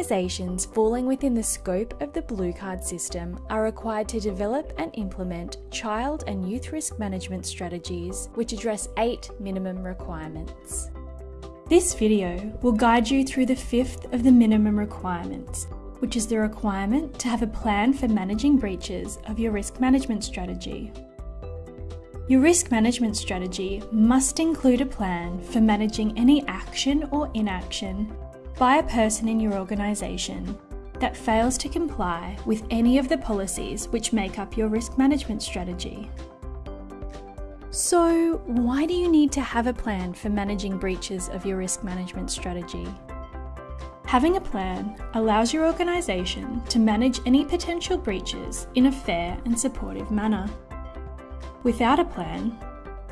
organisations falling within the scope of the Blue Card system are required to develop and implement child and youth risk management strategies which address eight minimum requirements. This video will guide you through the fifth of the minimum requirements, which is the requirement to have a plan for managing breaches of your risk management strategy. Your risk management strategy must include a plan for managing any action or inaction by a person in your organisation that fails to comply with any of the policies which make up your risk management strategy. So, why do you need to have a plan for managing breaches of your risk management strategy? Having a plan allows your organisation to manage any potential breaches in a fair and supportive manner. Without a plan,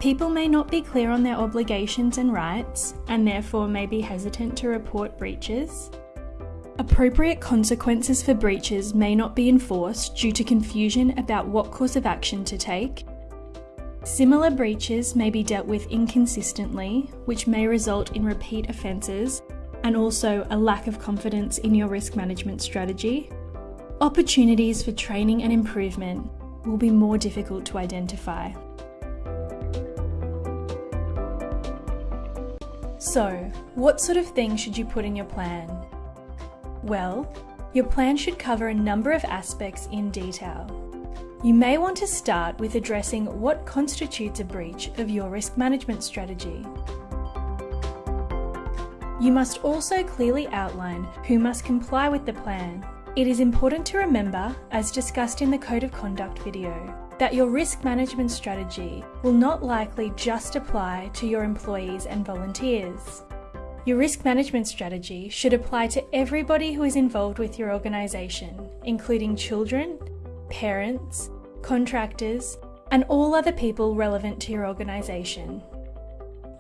people may not be clear on their obligations and rights and therefore may be hesitant to report breaches. Appropriate consequences for breaches may not be enforced due to confusion about what course of action to take. Similar breaches may be dealt with inconsistently, which may result in repeat offences and also a lack of confidence in your risk management strategy. Opportunities for training and improvement will be more difficult to identify. So, what sort of things should you put in your plan? Well, your plan should cover a number of aspects in detail. You may want to start with addressing what constitutes a breach of your risk management strategy. You must also clearly outline who must comply with the plan it is important to remember, as discussed in the Code of Conduct video, that your risk management strategy will not likely just apply to your employees and volunteers. Your risk management strategy should apply to everybody who is involved with your organisation, including children, parents, contractors, and all other people relevant to your organisation.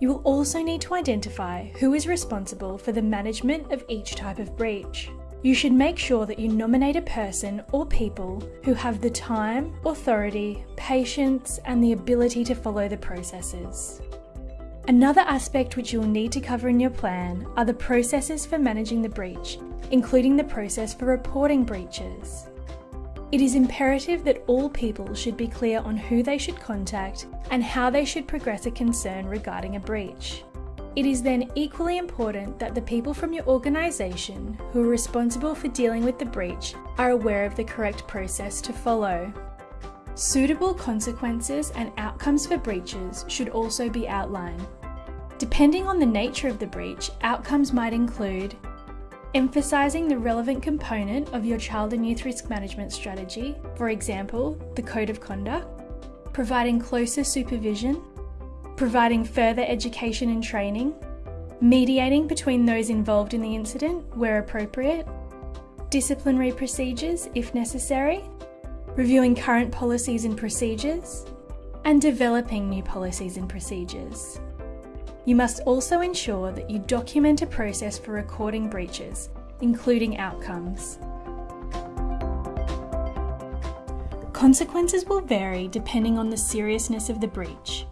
You will also need to identify who is responsible for the management of each type of breach. You should make sure that you nominate a person or people who have the time, authority, patience, and the ability to follow the processes. Another aspect which you will need to cover in your plan are the processes for managing the breach, including the process for reporting breaches. It is imperative that all people should be clear on who they should contact and how they should progress a concern regarding a breach. It is then equally important that the people from your organisation who are responsible for dealing with the breach are aware of the correct process to follow. Suitable consequences and outcomes for breaches should also be outlined. Depending on the nature of the breach, outcomes might include emphasising the relevant component of your child and youth risk management strategy, for example, the Code of Conduct, providing closer supervision providing further education and training, mediating between those involved in the incident where appropriate, disciplinary procedures if necessary, reviewing current policies and procedures, and developing new policies and procedures. You must also ensure that you document a process for recording breaches, including outcomes. Consequences will vary depending on the seriousness of the breach.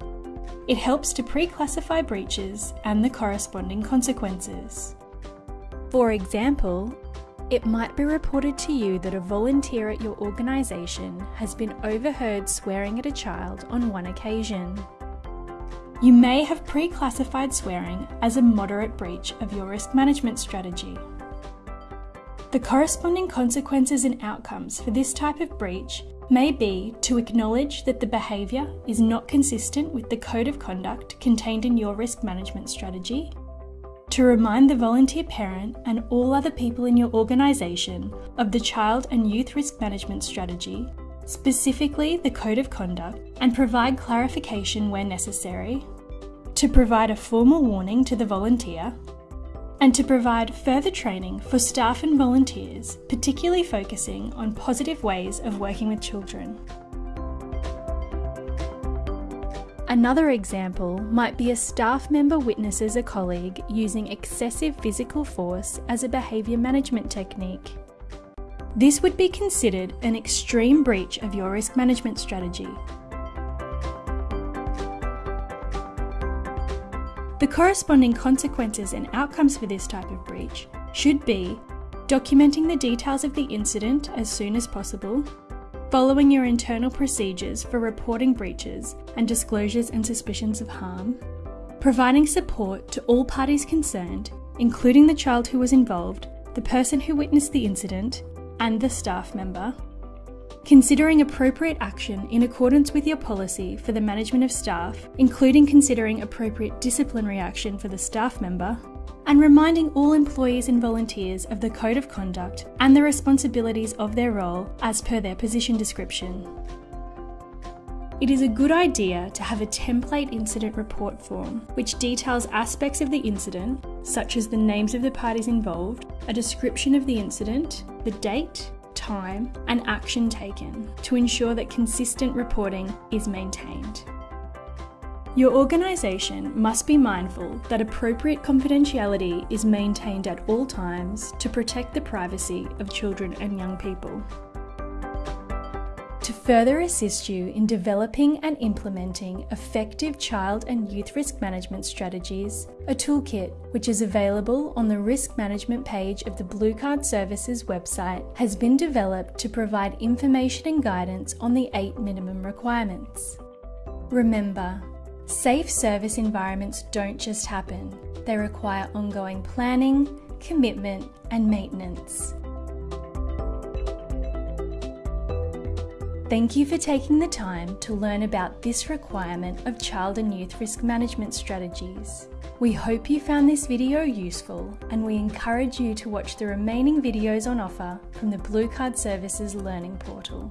It helps to pre-classify breaches and the corresponding consequences. For example, it might be reported to you that a volunteer at your organisation has been overheard swearing at a child on one occasion. You may have pre-classified swearing as a moderate breach of your risk management strategy. The corresponding consequences and outcomes for this type of breach may be to acknowledge that the behaviour is not consistent with the code of conduct contained in your risk management strategy, to remind the volunteer parent and all other people in your organisation of the child and youth risk management strategy, specifically the code of conduct, and provide clarification where necessary, to provide a formal warning to the volunteer and to provide further training for staff and volunteers, particularly focusing on positive ways of working with children. Another example might be a staff member witnesses a colleague using excessive physical force as a behaviour management technique. This would be considered an extreme breach of your risk management strategy The corresponding consequences and outcomes for this type of breach should be documenting the details of the incident as soon as possible, following your internal procedures for reporting breaches and disclosures and suspicions of harm, providing support to all parties concerned, including the child who was involved, the person who witnessed the incident, and the staff member, considering appropriate action in accordance with your policy for the management of staff, including considering appropriate disciplinary action for the staff member, and reminding all employees and volunteers of the Code of Conduct and the responsibilities of their role as per their position description. It is a good idea to have a template incident report form which details aspects of the incident, such as the names of the parties involved, a description of the incident, the date, time, and action taken to ensure that consistent reporting is maintained. Your organisation must be mindful that appropriate confidentiality is maintained at all times to protect the privacy of children and young people. Further assist you in developing and implementing effective child and youth risk management strategies, a toolkit, which is available on the risk management page of the Blue Card Services website, has been developed to provide information and guidance on the eight minimum requirements. Remember, Safe service environments don't just happen, they require ongoing planning, commitment, and maintenance. Thank you for taking the time to learn about this requirement of child and youth risk management strategies. We hope you found this video useful and we encourage you to watch the remaining videos on offer from the Blue Card Services Learning Portal.